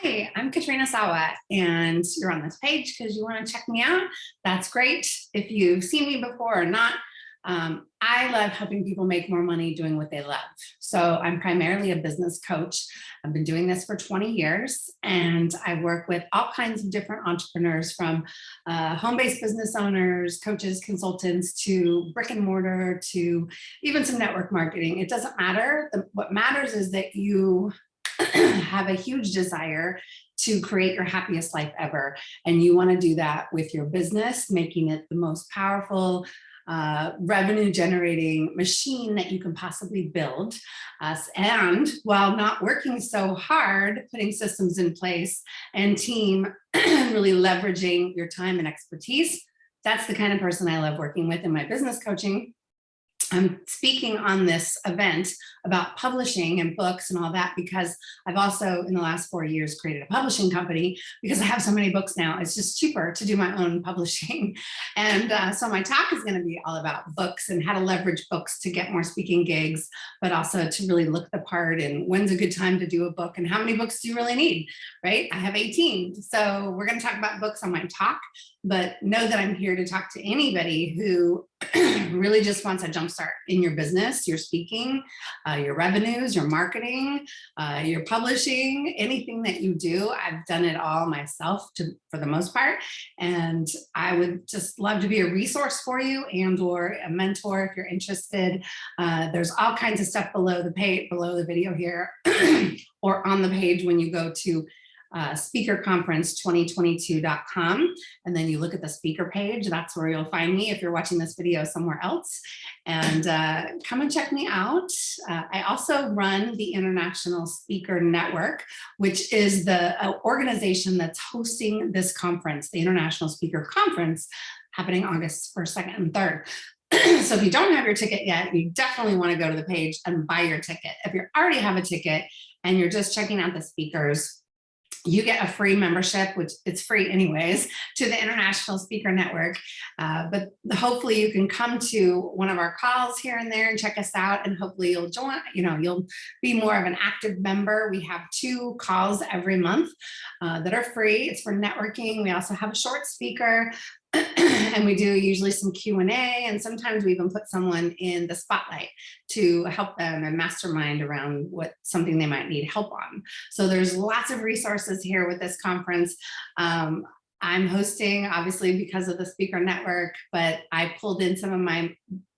Hi, I'm Katrina Sawa, and you're on this page because you want to check me out. That's great. If you've seen me before or not, um, I love helping people make more money doing what they love. So I'm primarily a business coach. I've been doing this for 20 years, and I work with all kinds of different entrepreneurs from uh, home-based business owners, coaches, consultants, to brick and mortar, to even some network marketing. It doesn't matter. The, what matters is that you have a huge desire to create your happiest life ever. And you wanna do that with your business, making it the most powerful, uh, revenue generating machine that you can possibly build. Uh, and while not working so hard, putting systems in place and team, really leveraging your time and expertise, that's the kind of person I love working with in my business coaching I'm speaking on this event about publishing and books and all that because I've also in the last four years created a publishing company because I have so many books now. It's just cheaper to do my own publishing. And uh, so my talk is going to be all about books and how to leverage books to get more speaking gigs, but also to really look the part and when's a good time to do a book and how many books do you really need, right? I have 18. So we're going to talk about books on my talk, but know that I'm here to talk to anybody who really just wants a jumpstart in your business, your speaking, uh, your revenues, your marketing, uh, your publishing, anything that you do. I've done it all myself to, for the most part. And I would just love to be a resource for you and or a mentor if you're interested. Uh, there's all kinds of stuff below the page, below the video here or on the page when you go to uh, speakerconference2022.com. And then you look at the speaker page, that's where you'll find me if you're watching this video somewhere else. And uh, come and check me out. Uh, I also run the International Speaker Network, which is the uh, organization that's hosting this conference, the International Speaker Conference, happening August 1st, 2nd, and 3rd. so if you don't have your ticket yet, you definitely want to go to the page and buy your ticket. If you already have a ticket and you're just checking out the speakers, you get a free membership, which it's free anyways, to the International Speaker Network. Uh, but hopefully you can come to one of our calls here and there and check us out and hopefully you'll join, you know, you'll be more of an active member. We have two calls every month uh, that are free. It's for networking. We also have a short speaker and we do usually some Q&A and sometimes we even put someone in the spotlight to help them and mastermind around what something they might need help on. So there's lots of resources here with this conference. Um, I'm hosting obviously because of the speaker network, but I pulled in some of my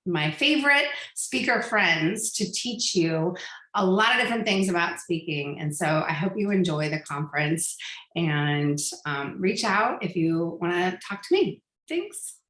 my favorite speaker friends to teach you a lot of different things about speaking. And so I hope you enjoy the conference and um, reach out if you want to talk to me. Thanks.